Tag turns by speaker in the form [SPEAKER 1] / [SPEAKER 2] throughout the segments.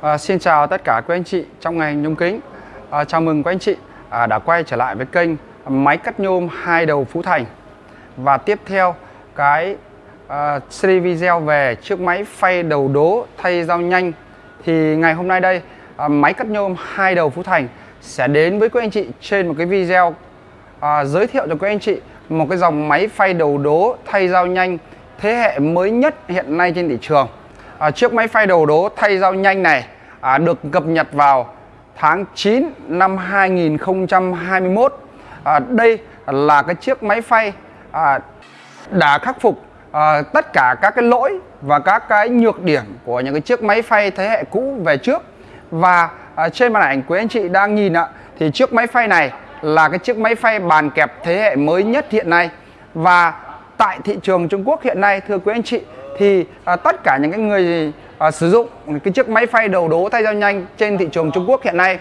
[SPEAKER 1] À, xin chào tất cả quý anh chị trong ngành nhôm kính. À, chào mừng quý anh chị à, đã quay trở lại với kênh máy cắt nhôm hai đầu Phú Thành. Và tiếp theo cái à, series video về chiếc máy phay đầu đố thay dao nhanh thì ngày hôm nay đây à, máy cắt nhôm hai đầu Phú Thành sẽ đến với quý anh chị trên một cái video à, giới thiệu cho quý anh chị một cái dòng máy phay đầu đố thay dao nhanh thế hệ mới nhất hiện nay trên thị trường à, chiếc máy phay đầu đố thay dao nhanh này à, được cập nhật vào tháng 9 năm 2021 à, đây là cái chiếc máy phay à, đã khắc phục à, tất cả các cái lỗi và các cái nhược điểm của những cái chiếc máy phay thế hệ cũ về trước. Và à, trên màn ảnh quý anh chị đang nhìn ạ thì chiếc máy phay này là cái chiếc máy phay bàn kẹp thế hệ mới nhất hiện nay. Và tại thị trường Trung Quốc hiện nay thưa quý anh chị thì à, tất cả những cái người à, sử dụng cái chiếc máy phay đầu đố thay dao nhanh trên thị trường Trung Quốc hiện nay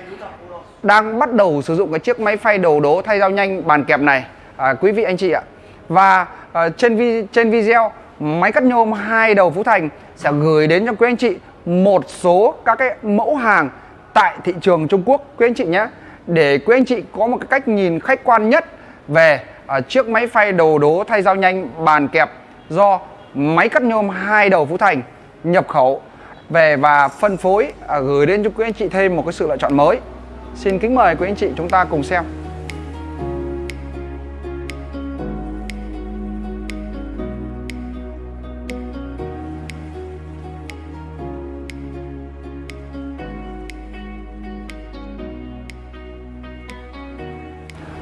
[SPEAKER 1] đang bắt đầu sử dụng cái chiếc máy phay đầu đố thay dao nhanh bàn kẹp này. À, quý vị anh chị ạ. Và à, trên vi trên video máy cắt nhôm hai đầu Phú Thành sẽ gửi đến cho quý anh chị một số các cái mẫu hàng tại thị trường Trung Quốc quý anh chị nhé. Để quý anh chị có một cái cách nhìn khách quan nhất về uh, chiếc máy phay đầu đố thay dao nhanh bàn kẹp do máy cắt nhôm hai đầu Phú Thành nhập khẩu về và phân phối à, gửi đến cho quý anh chị thêm một cái sự lựa chọn mới. Xin kính mời quý anh chị chúng ta cùng xem.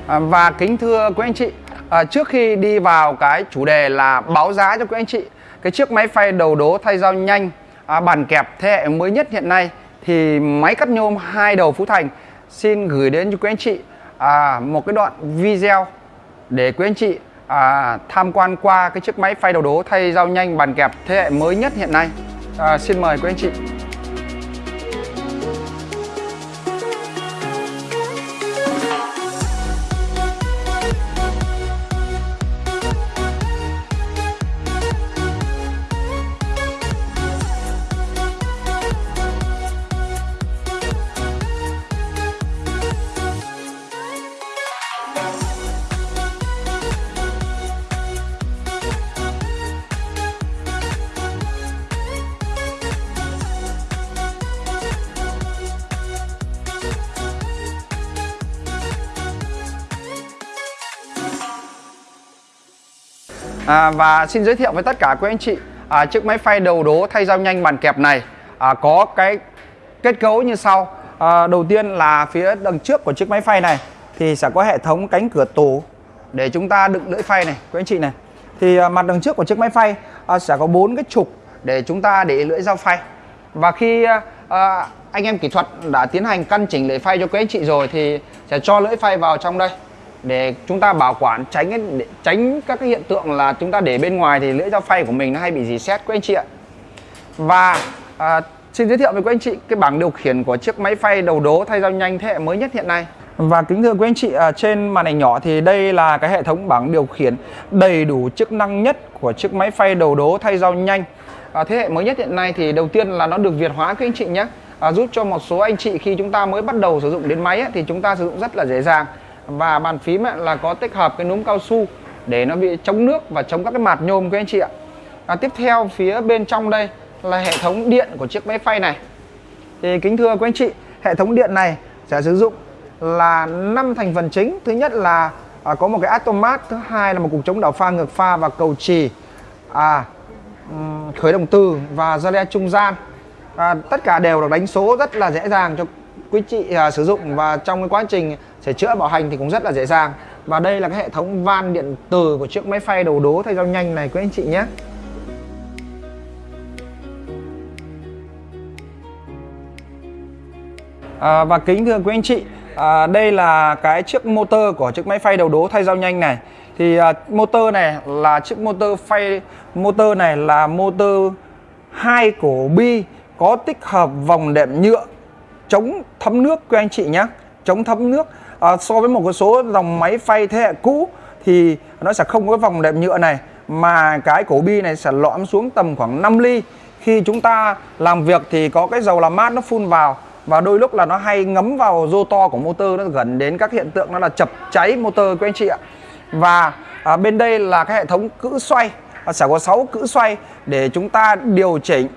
[SPEAKER 1] À, và kính thưa quý anh chị à, trước khi đi vào cái chủ đề là báo giá cho quý anh chị cái chiếc máy phay đầu đố thay dao nhanh à, bàn kẹp thế hệ mới nhất hiện nay thì máy cắt nhôm hai đầu Phú Thành. Xin gửi đến cho quý anh chị à, một cái đoạn video để quý anh chị à, tham quan qua cái chiếc máy phay đầu đố thay dao nhanh bàn kẹp thế hệ mới nhất hiện nay. À, xin mời quý anh chị. À, và xin giới thiệu với tất cả quý anh chị à, chiếc máy phay đầu đố thay dao nhanh bàn kẹp này à, có cái kết cấu như sau. À, đầu tiên là phía đằng trước của chiếc máy phay này thì sẽ có hệ thống cánh cửa tủ để chúng ta đựng lưỡi phay này quý anh chị này. Thì à, mặt đằng trước của chiếc máy phay à, sẽ có bốn cái trục để chúng ta để lưỡi dao phay. Và khi à, à, anh em kỹ thuật đã tiến hành căn chỉnh lưỡi phay cho quý anh chị rồi thì sẽ cho lưỡi phay vào trong đây để chúng ta bảo quản tránh để tránh các cái hiện tượng là chúng ta để bên ngoài thì lưỡi dao phay của mình nó hay bị dì xét quý anh chị ạ. Và à, xin giới thiệu với quý anh chị cái bảng điều khiển của chiếc máy phay đầu đố thay dao nhanh thế hệ mới nhất hiện nay và kính thưa quý anh chị à, trên màn ảnh nhỏ thì đây là cái hệ thống bảng điều khiển đầy đủ chức năng nhất của chiếc máy phay đầu đố thay dao nhanh. À, thế hệ mới nhất hiện nay thì đầu tiên là nó được việt hóa quý anh chị nhé. À, giúp cho một số anh chị khi chúng ta mới bắt đầu sử dụng đến máy ấy, thì chúng ta sử dụng rất là dễ dàng. Và bàn phím là có tích hợp cái núm cao su để nó bị chống nước và chống các cái mạt nhôm quý anh chị ạ. À, tiếp theo phía bên trong đây là hệ thống điện của chiếc máy phay này. Thì kính thưa quý anh chị hệ thống điện này sẽ sử dụng là năm thành phần chính. Thứ nhất là à, có một cái atomat thứ hai là một cục chống đảo pha ngược pha và cầu trì à, khởi động từ và relay trung gian. À, tất cả đều được đánh số rất là dễ dàng cho quý chị à, sử dụng và trong cái quá trình sửa chữa bảo hành thì cũng rất là dễ dàng. Và đây là cái hệ thống van điện từ của chiếc máy phay đầu đố thay dao nhanh này quý anh chị nhé. À, và kính thưa quý anh chị à, đây là cái chiếc motor của chiếc máy phay đầu đố thay dao nhanh này. Thì à, motor này là chiếc motor phay motor này là motor hai cổ bi có tích hợp vòng đệm nhựa chống thấm nước quý anh chị nhé chống thấm nước. À, so với một số dòng máy phay thế hệ cũ thì nó sẽ không có vòng đệm nhựa này mà cái cổ bi này sẽ lõm xuống tầm khoảng 5 ly. Khi chúng ta làm việc thì có cái dầu làm mát nó phun vào và đôi lúc là nó hay ngấm vào rô to của motor nó gần đến các hiện tượng nó là chập cháy motor của anh chị ạ. Và à, bên đây là cái hệ thống cữ xoay. À, sẽ có 6 cữ xoay để chúng ta điều chỉnh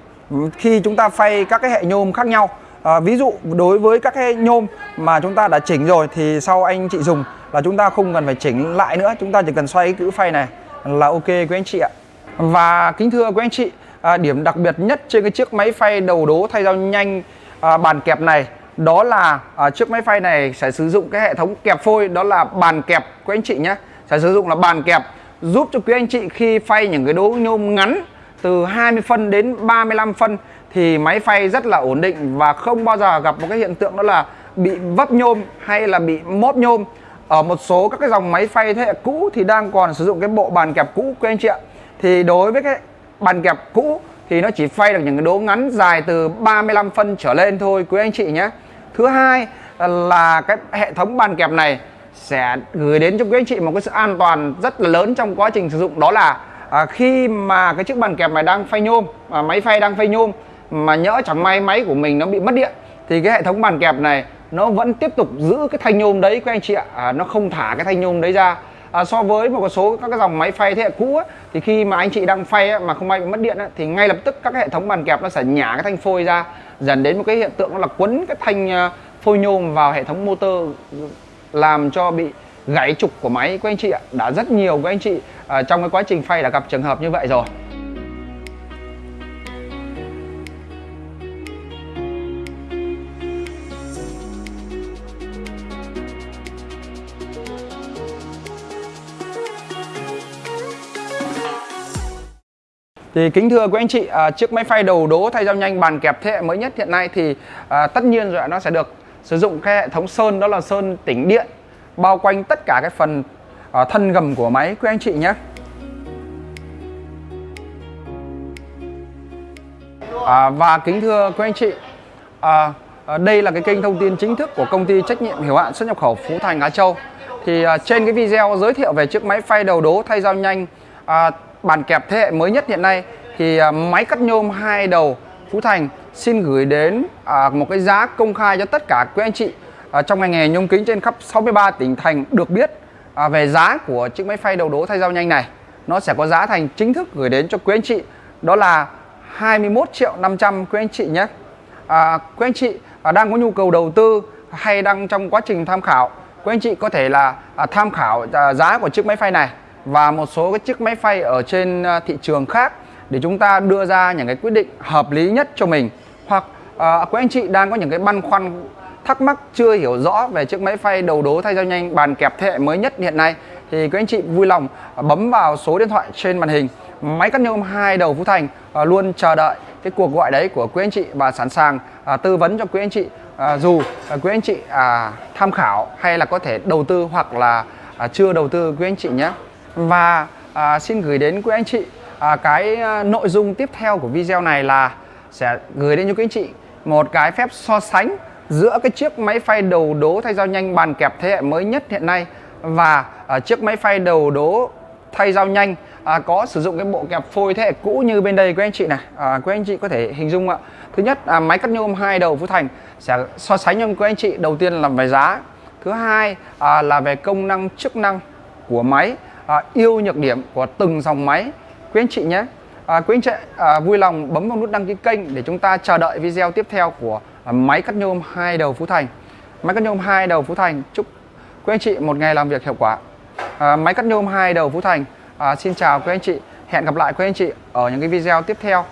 [SPEAKER 1] khi chúng ta phay các cái hệ nhôm khác nhau. À, ví dụ đối với các cái nhôm mà chúng ta đã chỉnh rồi thì sau anh chị dùng là chúng ta không cần phải chỉnh lại nữa. Chúng ta chỉ cần xoay cái cữ phay này là ok quý anh chị ạ. Và kính thưa quý anh chị à, điểm đặc biệt nhất trên cái chiếc máy phay đầu đố thay dao nhanh à, bàn kẹp này đó là à, chiếc máy phay này sẽ sử dụng cái hệ thống kẹp phôi đó là bàn kẹp của anh chị nhé sẽ sử dụng là bàn kẹp giúp cho quý anh chị khi phay những cái đố nhôm ngắn từ 20 phân đến 35 phân thì máy phay rất là ổn định và không bao giờ gặp một cái hiện tượng đó là bị vấp nhôm hay là bị móp nhôm. Ở một số các cái dòng máy phay thế hệ cũ thì đang còn sử dụng cái bộ bàn kẹp cũ quý anh chị ạ. Thì đối với cái bàn kẹp cũ thì nó chỉ phay được những cái đố ngắn dài từ 35 phân trở lên thôi quý anh chị nhé. Thứ hai là cái hệ thống bàn kẹp này sẽ gửi đến cho quý anh chị một cái sự an toàn rất là lớn trong quá trình sử dụng đó là à, khi mà cái chiếc bàn kẹp này đang phay nhôm à, máy phay đang phay nhôm mà nhỡ chẳng may máy của mình nó bị mất điện thì cái hệ thống bàn kẹp này nó vẫn tiếp tục giữ cái thanh nhôm đấy các anh chị ạ. À, nó không thả cái thanh nhôm đấy ra à, so với một số các cái dòng máy phay thế hệ cũ á, thì khi mà anh chị đang phay á, mà không may bị mất điện á, thì ngay lập tức các cái hệ thống bàn kẹp nó sẽ nhả cái thanh phôi ra dẫn đến một cái hiện tượng đó là quấn cái thanh à, phôi nhôm vào hệ thống motor làm cho bị gãy trục của máy của anh chị ạ. Đã rất nhiều của anh chị à, trong cái quá trình phay đã gặp trường hợp như vậy rồi. Thì kính thưa quý anh chị, à, chiếc máy phay đầu đố thay dao nhanh bàn kẹp thế hệ mới nhất hiện nay thì à, tất nhiên rồi nó sẽ được sử dụng cái hệ thống sơn đó là sơn tĩnh điện bao quanh tất cả cái phần à, thân gầm của máy quý anh chị nhé. À, và kính thưa quý anh chị, à, à, đây là cái kênh thông tin chính thức của công ty trách nhiệm hiểu hạn xuất nhập khẩu Phú Thành Á Châu. Thì à, trên cái video giới thiệu về chiếc máy phay đầu đố thay dao nhanh à, bàn kẹp thế hệ mới nhất hiện nay thì à, máy cắt nhôm hai đầu Phú Thành xin gửi đến à, một cái giá công khai cho tất cả quý anh chị à, trong ngành nghề nhôm kính trên khắp 63 tỉnh thành được biết về giá của chiếc máy phay đầu đố thay dao nhanh này. Nó sẽ có giá thành chính thức gửi đến cho quý anh chị đó là 21 triệu 500 quý anh chị nhé. À, quý anh chị à, đang có nhu cầu đầu tư hay đang trong quá trình tham khảo, quý anh chị có thể là à, tham khảo à, giá của chiếc máy phay này và một số cái chiếc máy phay ở trên à, thị trường khác để chúng ta đưa ra những cái quyết định hợp lý nhất cho mình. Hoặc à, quý anh chị đang có những cái băn khoăn thắc mắc chưa hiểu rõ về chiếc máy phay đầu đố thay dao nhanh bàn kẹp thế hệ mới nhất hiện nay thì quý anh chị vui lòng à, bấm vào số điện thoại trên màn hình. Máy cắt nhôm hai đầu Phú Thành à, luôn chờ đợi cái cuộc gọi đấy của quý anh chị và sẵn sàng à, tư vấn cho quý anh chị à, dù à, quý anh chị à, tham khảo hay là có thể đầu tư hoặc là à, chưa đầu tư quý anh chị nhé và à, xin gửi đến quý anh chị à, cái à, nội dung tiếp theo của video này là sẽ gửi đến cho quý anh chị một cái phép so sánh giữa cái chiếc máy phay đầu đố thay dao nhanh bàn kẹp thế hệ mới nhất hiện nay và à, chiếc máy phay đầu đố thay dao nhanh à, có sử dụng cái bộ kẹp phôi thế hệ cũ như bên đây quý anh chị này. À, quý anh chị có thể hình dung ạ. Thứ nhất à, máy cắt nhôm hai đầu Phú Thành sẽ so sánh cho quý anh chị. Đầu tiên là về giá. Thứ hai à, là về công năng chức năng của máy à, yêu nhược điểm của từng dòng máy. Quý anh chị nhé. À, quý anh chị à, vui lòng bấm vào nút đăng ký kênh để chúng ta chờ đợi video tiếp theo của à, máy cắt nhôm hai đầu Phú Thành. Máy cắt nhôm hai đầu Phú Thành. Chúc quý anh chị một ngày làm việc hiệu quả. À, máy cắt nhôm hai đầu Phú Thành. À, xin chào quý anh chị. Hẹn gặp lại quý anh chị ở những cái video tiếp theo.